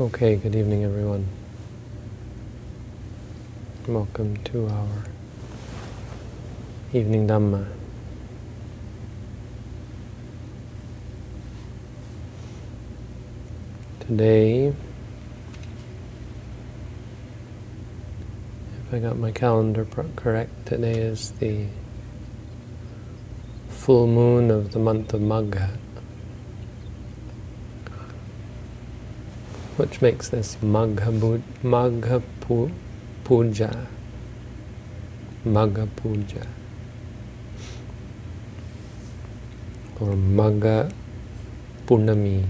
Okay, good evening everyone. Welcome to our evening Dhamma. Today, if I got my calendar correct, today is the full moon of the month of Magha. Which makes this Magha, Magha Puja. Magha Puja. Or Magha Purnami.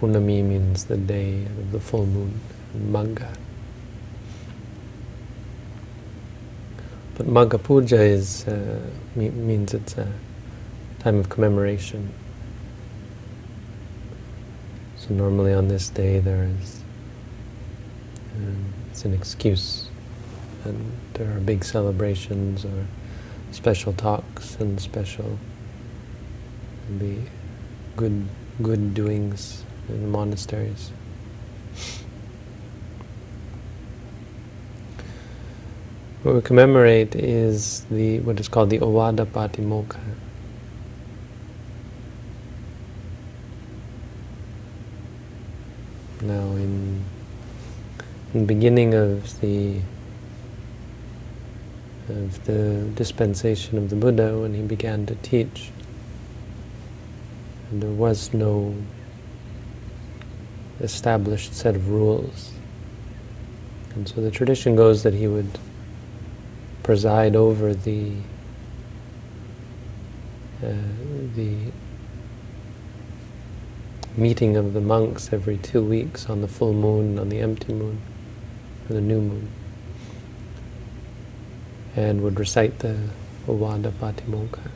Purnami means the day of the full moon. Magha. But Magha Puja is, uh, means it's a time of commemoration. Normally on this day there is, um, it's an excuse. And there are big celebrations or special talks and special maybe good good doings in the monasteries. What we commemorate is the what is called the Ovada Patimokkha. Now, in, in the beginning of the of the dispensation of the Buddha, when he began to teach, And there was no established set of rules. And so the tradition goes that he would preside over the uh, the meeting of the monks every two weeks on the full moon, on the empty moon, or the new moon, and would recite the Ovada Patimokkha.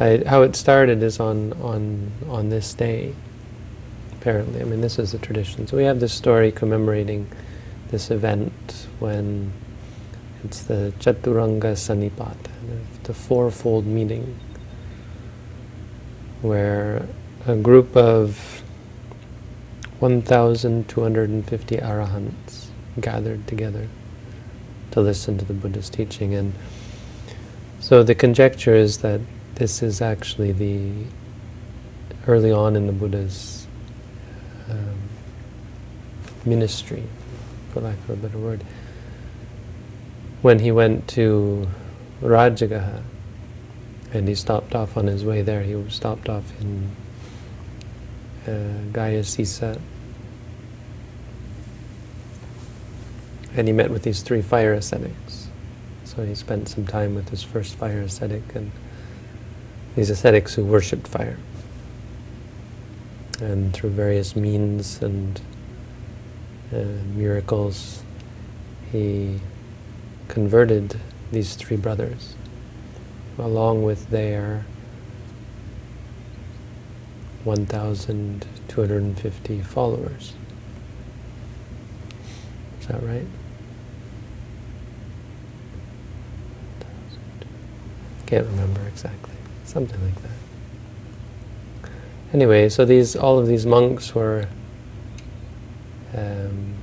I, how it started is on, on, on this day, apparently. I mean, this is the tradition. So we have this story commemorating this event when it's the Chaturanga Sannipata, the fourfold meeting, where a group of 1,250 arahants gathered together to listen to the Buddha's teaching. And so the conjecture is that this is actually the early on in the Buddha's um, ministry, for lack of a better word when he went to Rajagaha and he stopped off on his way there, he stopped off in uh, Gayasisa and he met with these three fire ascetics. So he spent some time with his first fire ascetic and these ascetics who worshipped fire. And through various means and uh, miracles, he converted these three brothers, along with their 1,250 followers. Is that right? Can't remember exactly. Something like that. Anyway, so these all of these monks were um,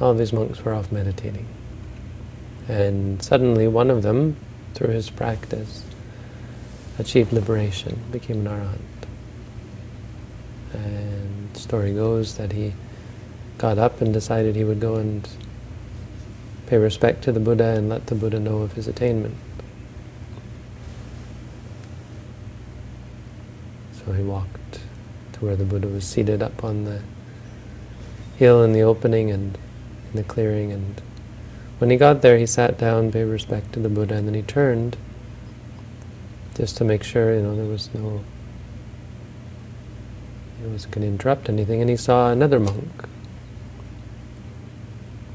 all these monks were off meditating. And suddenly one of them, through his practice, achieved liberation, became an arahant. And the story goes that he got up and decided he would go and pay respect to the Buddha and let the Buddha know of his attainment. So he walked to where the Buddha was seated up on the hill in the opening and in the clearing. And when he got there, he sat down, paid respect to the Buddha, and then he turned just to make sure, you know, there was no, it wasn't going to interrupt anything. And he saw another monk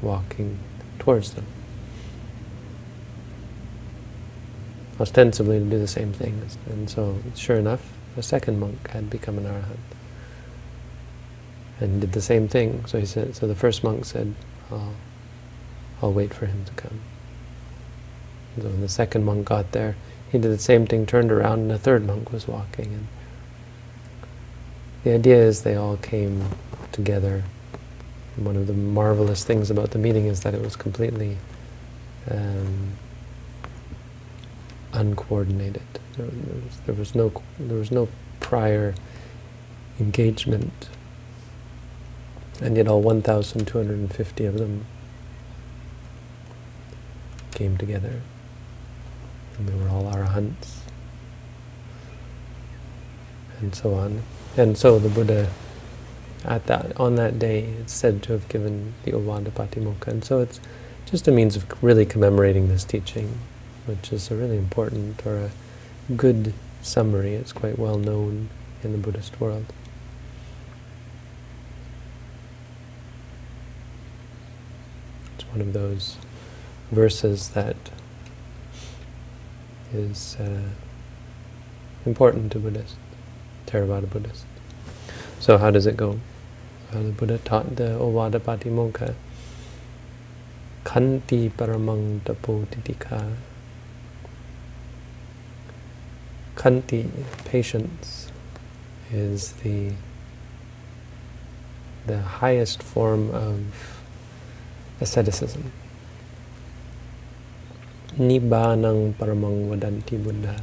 walking towards them. ostensibly to do the same thing. And so, sure enough, a second monk had become an arahant and did the same thing. So he said. So the first monk said, I'll, I'll wait for him to come. So when the second monk got there, he did the same thing, turned around, and a third monk was walking. And the idea is they all came together. And one of the marvelous things about the meeting is that it was completely um, uncoordinated. There was, there was no there was no prior engagement, and yet all 1,250 of them came together, and we were all our arahants, and so on. And so the Buddha, at that on that day, is said to have given the Ovada Patimokkha, and so it's just a means of really commemorating this teaching, which is a really important or a good summary. It's quite well known in the Buddhist world. It's one of those verses that is uh, important to Buddhists, Theravada Buddhists. So how does it go? Well, the Buddha taught the Ovada Patimokkha, Khanti Paramang Tapotitika. Khanti, patience, is the the highest form of asceticism. Nibbanang paramang vadanti Buddha.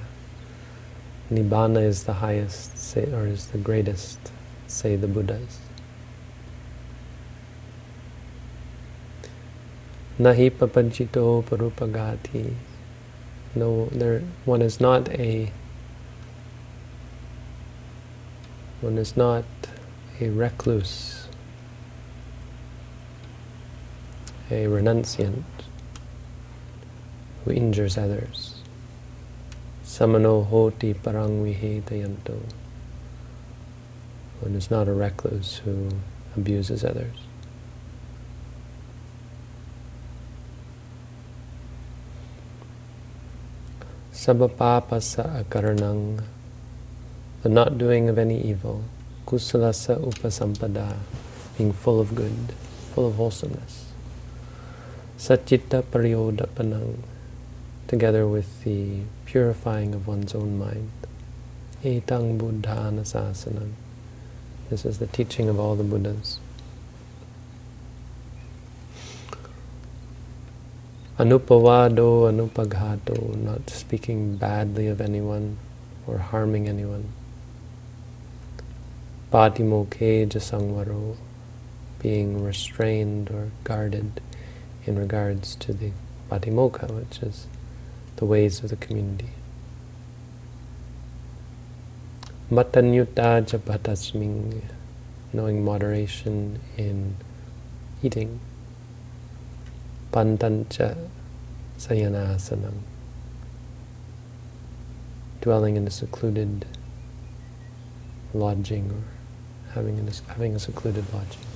Nibbana is the highest, say, or is the greatest, say the Buddhas. Nahi papanchito parupagati. No, there, one is not a, one is not a recluse, a renunciant who injures others. Samano hoti parang vihetayanto. One is not a recluse who abuses others. Sabapapasa akaranang, the not doing of any evil. Kusalasa upasampada, being full of good, full of wholesomeness. Sachitta pariyodapanang, together with the purifying of one's own mind. Etang sasanam. This is the teaching of all the Buddhas. Anupavado, anupaghato, not speaking badly of anyone or harming anyone. Patimokkhe jasangvaro, being restrained or guarded in regards to the patimokkha, which is the ways of the community. Matanyutta japatasming, knowing moderation in eating. Pantancha sayanasanam, dwelling in a secluded lodging or having, a, having a secluded lodging.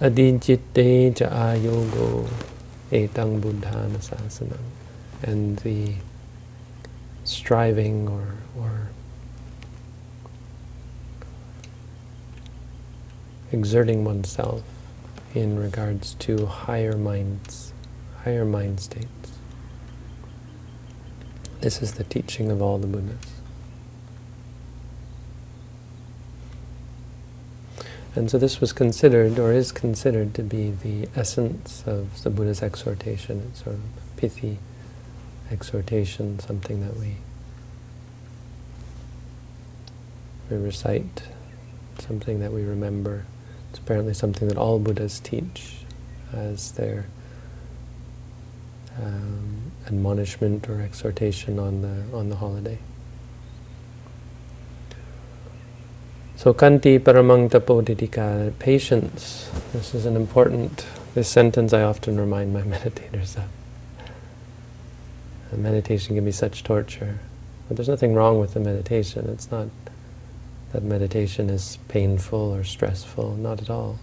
Adijitte ja ayogo etang buddhana. And the striving or, or exerting oneself in regards to higher minds, higher mind states. This is the teaching of all the Buddhas. And so this was considered, or is considered, to be the essence of the Buddha's exhortation. It's sort of pithy exhortation, something that we, we recite, something that we remember. It's apparently something that all Buddhas teach as their um, admonishment or exhortation on the on the holiday. So kanti paramang tapodidika, patience. This is an important, this sentence I often remind my meditators of. And meditation can be such torture. But there's nothing wrong with the meditation. It's not that meditation is painful or stressful, not at all.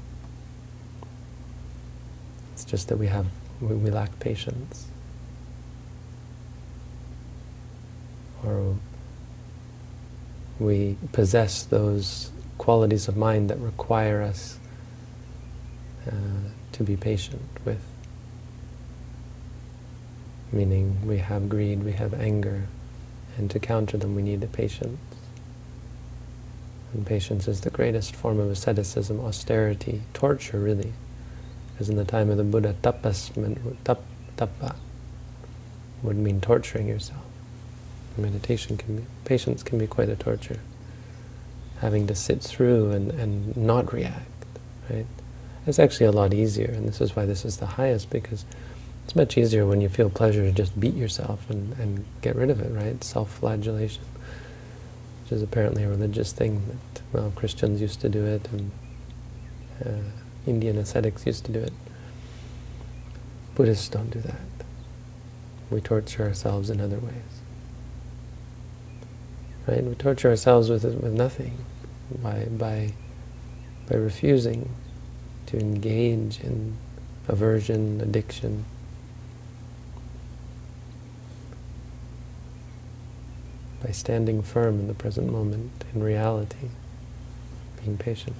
It's just that we have, we, we lack patience. Or we possess those qualities of mind that require us uh, to be patient with. meaning we have greed, we have anger, and to counter them we need the patience. And patience is the greatest form of asceticism, austerity, torture really. Because in the time of the Buddha, tapas meant, tap, tapa would mean torturing yourself. Meditation can be, patience can be quite a torture. Having to sit through and, and not react, right? It's actually a lot easier, and this is why this is the highest, because it's much easier when you feel pleasure to just beat yourself and, and get rid of it, right? Self-flagellation, which is apparently a religious thing that, well, Christians used to do it, and uh, Indian ascetics used to do it. Buddhists don't do that. We torture ourselves in other ways. Right? We torture ourselves with, with nothing by, by, by refusing to engage in aversion, addiction. By standing firm in the present moment, in reality, being patient.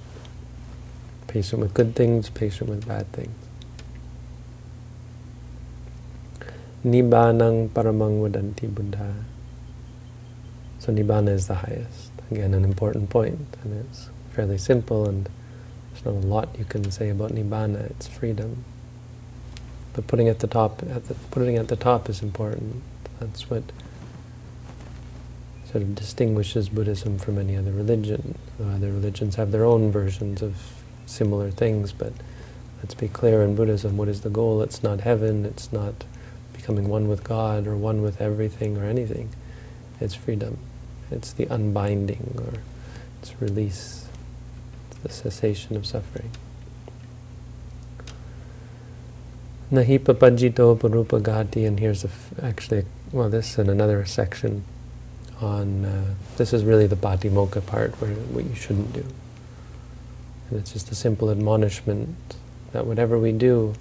Patient with good things, patient with bad things. Nibbanang paramang vadanti buddha. So Nibbana is the highest. Again, an important point, and it's fairly simple, and there's not a lot you can say about Nibbana. It's freedom. But putting at the top, at the, putting at the top is important. That's what sort of distinguishes Buddhism from any other religion. Uh, other religions have their own versions of similar things, but let's be clear in Buddhism, what is the goal? It's not heaven, it's not becoming one with God or one with everything or anything. It's freedom. It's the unbinding, or it's release, it's the cessation of suffering. Nahi papajito parupagati, and here's actually, well, this in another section on, uh, this is really the patimokkha part, where what you shouldn't do. And it's just a simple admonishment that whatever we do,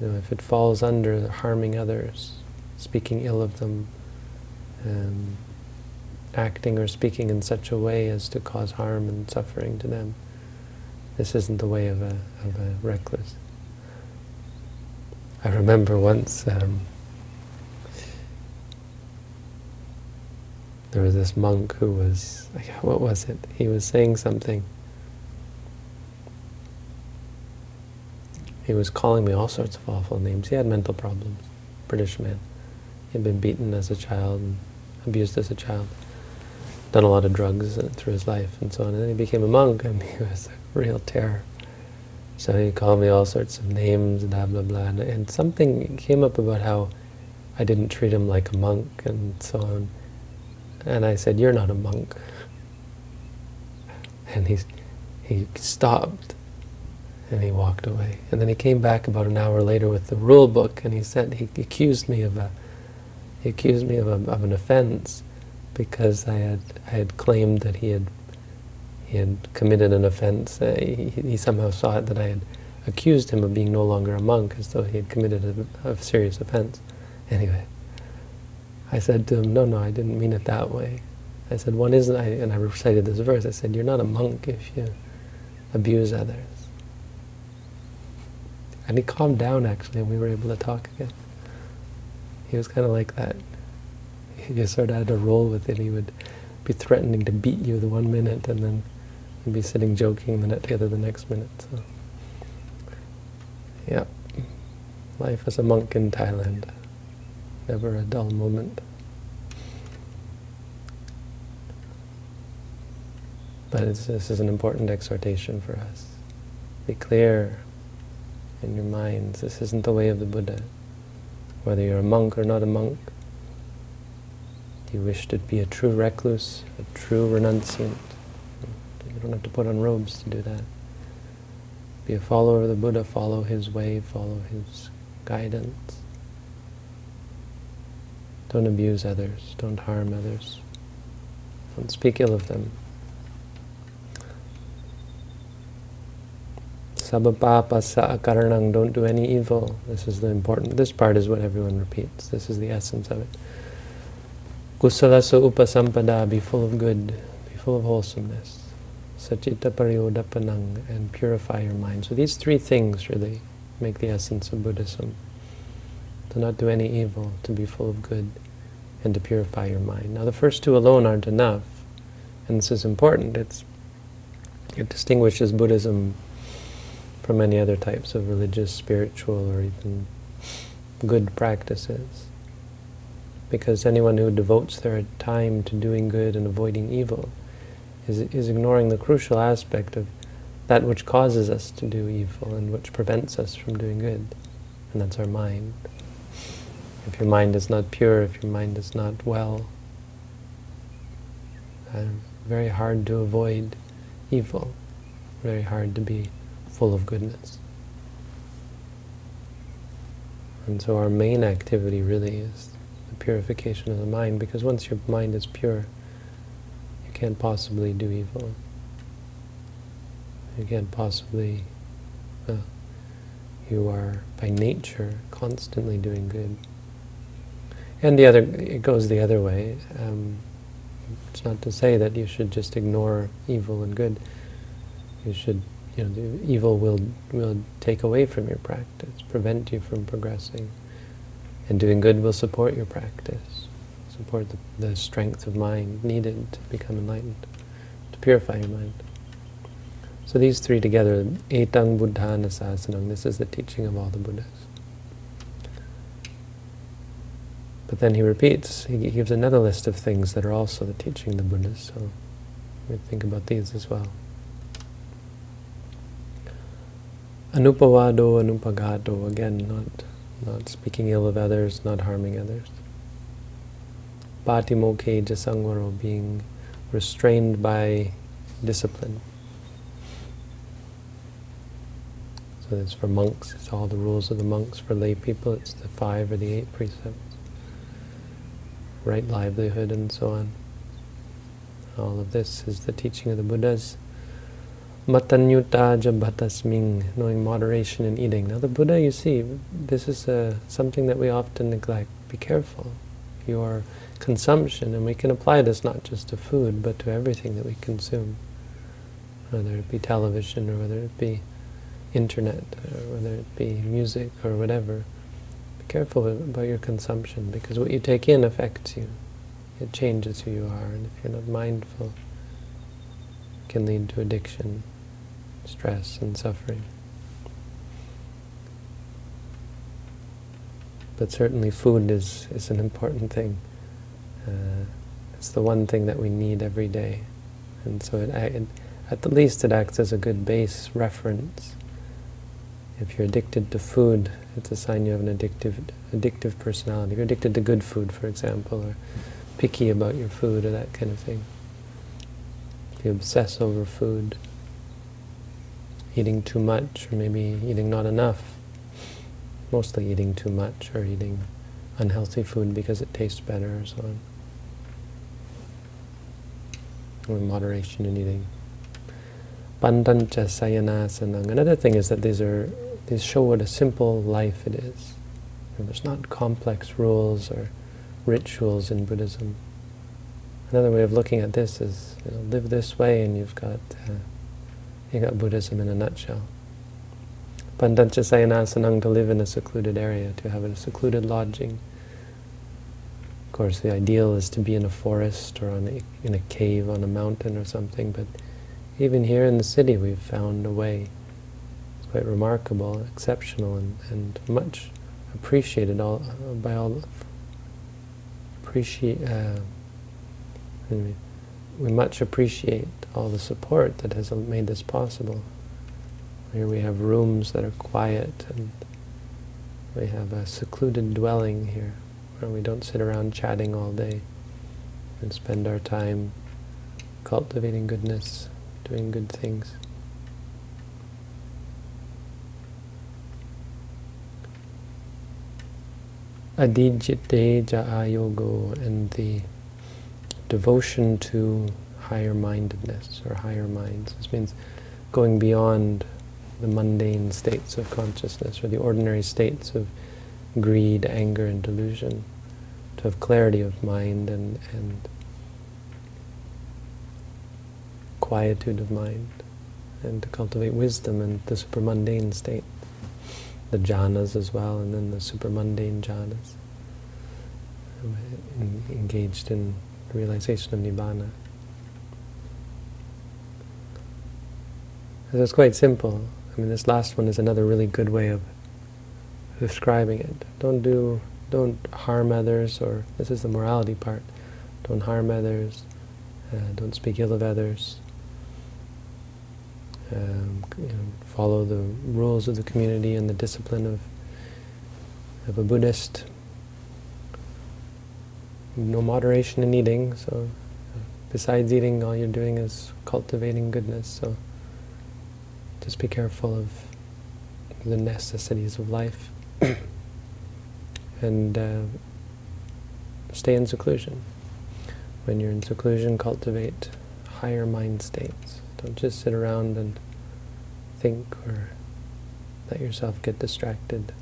you know, if it falls under harming others, speaking ill of them, um, acting or speaking in such a way as to cause harm and suffering to them. This isn't the way of a, of a recluse. I remember once um, there was this monk who was, what was it? He was saying something. He was calling me all sorts of awful names. He had mental problems, British man. He had been beaten as a child and abused as a child done a lot of drugs through his life and so on. And then he became a monk, and he was a real terror. So he called me all sorts of names, and blah, blah, blah. And, and something came up about how I didn't treat him like a monk and so on. And I said, you're not a monk. And he, he stopped and he walked away. And then he came back about an hour later with the rule book and he said, he accused me of a, he accused me of, a, of an offense because I had I had claimed that he had he had committed an offense. Uh, he, he, somehow saw it that I had accused him of being no longer a monk, as though he had committed a, a serious offense. Anyway, I said to him, "No, no, I didn't mean it that way." I said, "One isn't," I, and I recited this verse. I said, "You're not a monk if you abuse others." And he calmed down actually, and we were able to talk again. He was kind of like that you sort of had to roll with it. He would be threatening to beat you the one minute, and then you'd be sitting joking the together the next minute. So, yeah, life as a monk in Thailand, never a dull moment. But this is an important exhortation for us. Be clear in your minds. This isn't the way of the Buddha. Whether you're a monk or not a monk, you wish to be a true recluse, a true renunciant, you don't have to put on robes to do that. Be a follower of the Buddha, follow his way, follow his guidance. Don't abuse others, don't harm others, don't speak ill of them. Sabapapa sa akaranang, don't do any evil. This is the important, this part is what everyone repeats. This is the essence of it. Kusalasa upasampada, be full of good, be full of wholesomeness. Sachitta pariyodapanang, and purify your mind. So these three things really make the essence of Buddhism. to not do any evil, to be full of good, and to purify your mind. Now the first two alone aren't enough, and this is important. It's, it distinguishes Buddhism from many other types of religious, spiritual, or even good practices. Because anyone who devotes their time to doing good and avoiding evil is, is ignoring the crucial aspect of that which causes us to do evil and which prevents us from doing good, and that's our mind. If your mind is not pure, if your mind is not well, uh, very hard to avoid evil, very hard to be full of goodness. And so our main activity really is purification of the mind, because once your mind is pure, you can't possibly do evil. You can't possibly, you are by nature constantly doing good. And the other, it goes the other way. Um, it's not to say that you should just ignore evil and good. You should, you know, the evil will will take away from your practice, prevent you from progressing, and doing good will support your practice, support the, the strength of mind needed to become enlightened, to purify your mind. So these three together, etang buddhana sasanam, this is the teaching of all the Buddhas. But then he repeats, he gives another list of things that are also the teaching of the Buddhas, so we think about these as well. Anupavado, anupagato, again, not, not speaking ill of others, not harming others. Patimokkhe jasangvaro, being restrained by discipline. So it's for monks, it's all the rules of the monks. For lay people, it's the five or the eight precepts. Right livelihood and so on. All of this is the teaching of the Buddhas. Matanyuta bhatasming, knowing moderation in eating. Now the Buddha, you see, this is uh, something that we often neglect. Be careful. Your consumption, and we can apply this not just to food, but to everything that we consume. Whether it be television or whether it be internet, or whether it be music or whatever, be careful about your consumption because what you take in affects you. It changes who you are, and if you're not mindful, it can lead to addiction, stress, and suffering. But certainly food is, is an important thing. Uh, it's the one thing that we need every day. And so it, it, at the least it acts as a good base reference if you're addicted to food, it's a sign you have an addictive, addictive personality. If you're addicted to good food, for example, or picky about your food or that kind of thing. If you obsess over food, eating too much, or maybe eating not enough, mostly eating too much, or eating unhealthy food because it tastes better, or so on. Or moderation in eating. Pandancha sayanasanang. Another thing is that these are these show what a simple life it is. And there's not complex rules or rituals in Buddhism. Another way of looking at this is you know, live this way and you've got uh, you got Buddhism in a nutshell. Pandancha sayanasanang to live in a secluded area, to have a secluded lodging. Of course, the ideal is to be in a forest or on a, in a cave on a mountain or something, but even here in the city we've found a way. It's quite remarkable, exceptional, and, and much appreciated all by all. Appreciate. Uh, we much appreciate all the support that has made this possible. Here we have rooms that are quiet, and we have a secluded dwelling here, where we don't sit around chatting all day, and spend our time cultivating goodness doing good things. Adijite Ja'ayogo and the devotion to higher-mindedness or higher minds. This means going beyond the mundane states of consciousness or the ordinary states of greed, anger, and delusion, to have clarity of mind and, and quietude of mind and to cultivate wisdom and the supermundane state. the jhanas as well, and then the super mundane jhanas, engaged in realization of nibbana. So it's quite simple. I mean, this last one is another really good way of describing it. Don't do, don't harm others, or this is the morality part. Don't harm others. Uh, don't speak ill of others. Um, you know, follow the rules of the community and the discipline of of a Buddhist. No moderation in eating, so besides eating, all you're doing is cultivating goodness. So just be careful of the necessities of life and uh, stay in seclusion. When you're in seclusion, cultivate higher mind states. Don't just sit around and think or let yourself get distracted.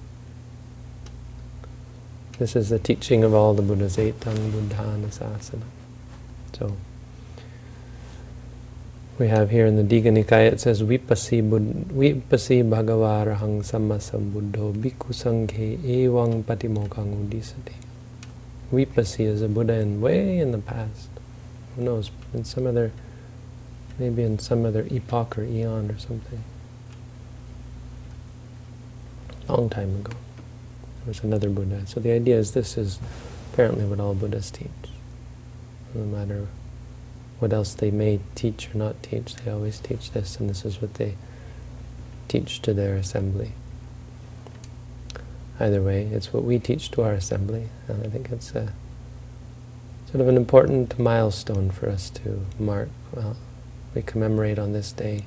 This is the teaching of all the Buddhas, Etang Buddhana Sasana. So, we have here in the Digha Nikaya, it says, Vipasi, Vipasi Bhagavarahang Sammasambuddho Bhikkhu Sanghe Evang Patimokkhang Udisati. Vipasi is a Buddha in way in the past. Who knows, in some other, maybe in some other epoch or eon or something. Long time ago. Was another Buddha. So the idea is this is apparently what all Buddhas teach. No matter what else they may teach or not teach, they always teach this, and this is what they teach to their assembly. Either way, it's what we teach to our assembly, and I think it's a sort of an important milestone for us to mark. Well, we commemorate on this day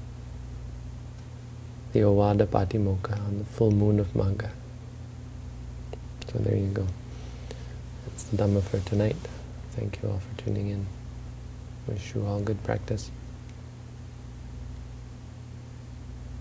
the Ovada Patimokkha, on the full moon of Magha. So there you go. That's the Dhamma for tonight. Thank you all for tuning in. Wish you all good practice.